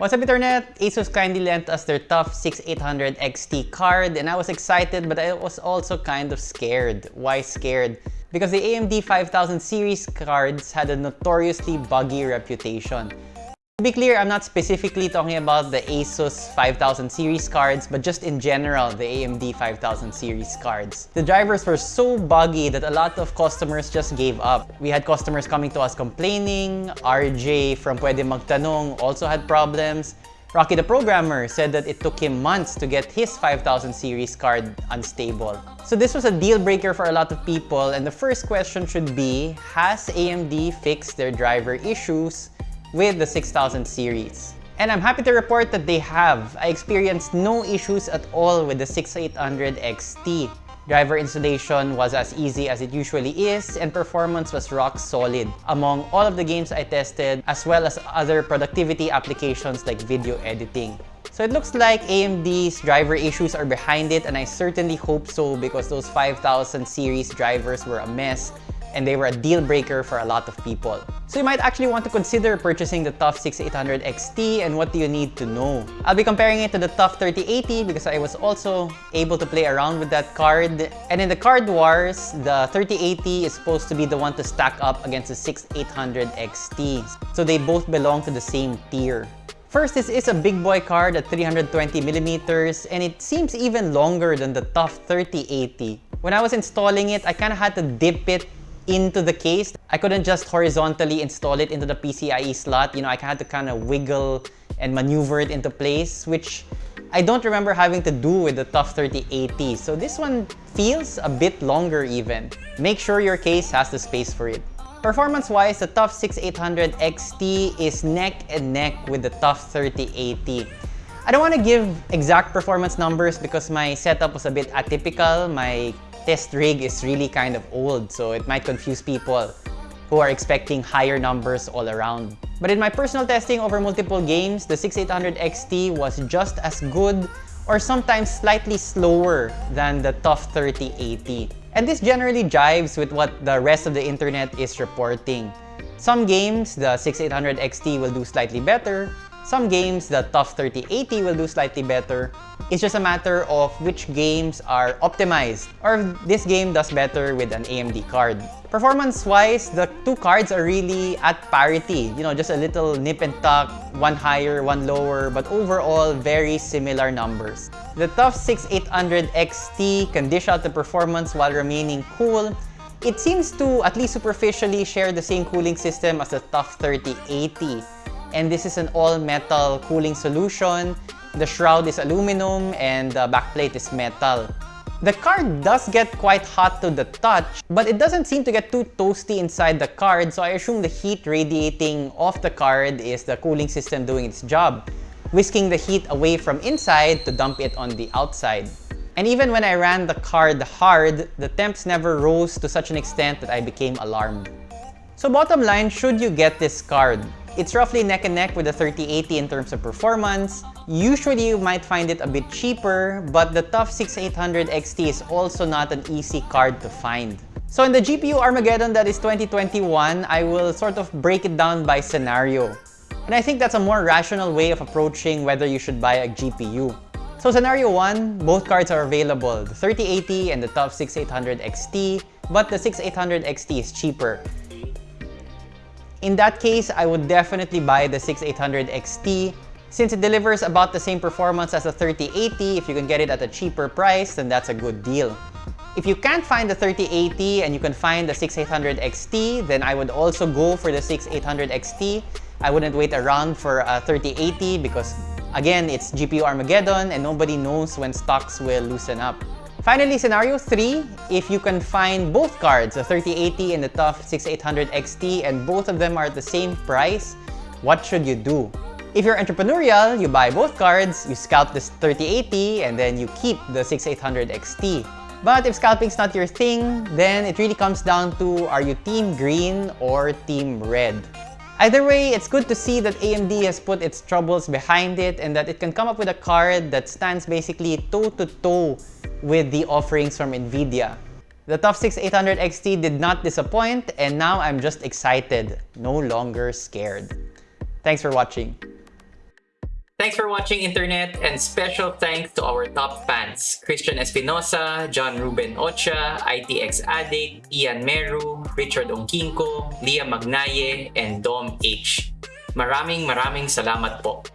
What's up Internet? ASUS kindly lent us their TUF 6800 XT card and I was excited but I was also kind of scared. Why scared? Because the AMD 5000 series cards had a notoriously buggy reputation. To be clear, I'm not specifically talking about the ASUS 5000 series cards, but just in general, the AMD 5000 series cards. The drivers were so buggy that a lot of customers just gave up. We had customers coming to us complaining, RJ from Pwede Magtanong also had problems, Rocky the programmer said that it took him months to get his 5000 series card unstable. So this was a deal breaker for a lot of people and the first question should be, has AMD fixed their driver issues with the 6000 series. And I'm happy to report that they have. I experienced no issues at all with the 6800 XT. Driver installation was as easy as it usually is and performance was rock solid among all of the games I tested as well as other productivity applications like video editing. So it looks like AMD's driver issues are behind it and I certainly hope so because those 5000 series drivers were a mess and they were a deal breaker for a lot of people. So you might actually want to consider purchasing the TUF 6800 XT and what do you need to know. I'll be comparing it to the TUF 3080 because I was also able to play around with that card. And in the card wars, the 3080 is supposed to be the one to stack up against the 6800 XT. So they both belong to the same tier. First, this is a big boy card at 320 millimeters, and it seems even longer than the TUF 3080. When I was installing it, I kind of had to dip it into the case. I couldn't just horizontally install it into the PCIe slot. You know, I had to kind of wiggle and maneuver it into place, which I don't remember having to do with the TUF 3080. So this one feels a bit longer even. Make sure your case has the space for it. Performance-wise, the TUF 6800 XT is neck and neck with the TUF 3080. I don't want to give exact performance numbers because my setup was a bit atypical. My test rig is really kind of old, so it might confuse people who are expecting higher numbers all around. But in my personal testing over multiple games, the 6800 XT was just as good or sometimes slightly slower than the TUF 3080. And this generally jives with what the rest of the internet is reporting. Some games, the 6800 XT will do slightly better, some games, the TUF 3080 will do slightly better. It's just a matter of which games are optimized or this game does better with an AMD card. Performance-wise, the two cards are really at parity. You know, just a little nip and tuck, one higher, one lower, but overall, very similar numbers. The TUF 6800 XT can dish out the performance while remaining cool. It seems to, at least superficially, share the same cooling system as the TUF 3080 and this is an all-metal cooling solution. The shroud is aluminum and the backplate is metal. The card does get quite hot to the touch, but it doesn't seem to get too toasty inside the card, so I assume the heat radiating off the card is the cooling system doing its job, whisking the heat away from inside to dump it on the outside. And even when I ran the card hard, the temps never rose to such an extent that I became alarmed. So bottom line, should you get this card? It's roughly neck and neck with the 3080 in terms of performance. Usually you might find it a bit cheaper, but the TUF 6800 XT is also not an easy card to find. So in the GPU Armageddon that is 2021, I will sort of break it down by scenario. And I think that's a more rational way of approaching whether you should buy a GPU. So scenario 1, both cards are available, the 3080 and the TUF 6800 XT, but the 6800 XT is cheaper. In that case, I would definitely buy the 6800 XT. Since it delivers about the same performance as the 3080, if you can get it at a cheaper price, then that's a good deal. If you can't find the 3080 and you can find the 6800 XT, then I would also go for the 6800 XT. I wouldn't wait around for a 3080 because again, it's GPU Armageddon and nobody knows when stocks will loosen up. Finally, scenario 3, if you can find both cards, the 3080 and the TUF 6800 XT, and both of them are at the same price, what should you do? If you're entrepreneurial, you buy both cards, you scalp this 3080, and then you keep the 6800 XT. But if scalping's not your thing, then it really comes down to are you team green or team red? Either way, it's good to see that AMD has put its troubles behind it and that it can come up with a card that stands basically toe-to-toe -to -toe with the offerings from NVIDIA. The TUF 6800 XT did not disappoint and now I'm just excited, no longer scared. Thanks for watching. Thanks for watching Internet and special thanks to our top fans, Christian Espinosa, John Ruben Ocha, ITX Addict, Ian Meru, Richard Ongkinko, Leah Magnaye, and Dom H. Maraming maraming salamat po.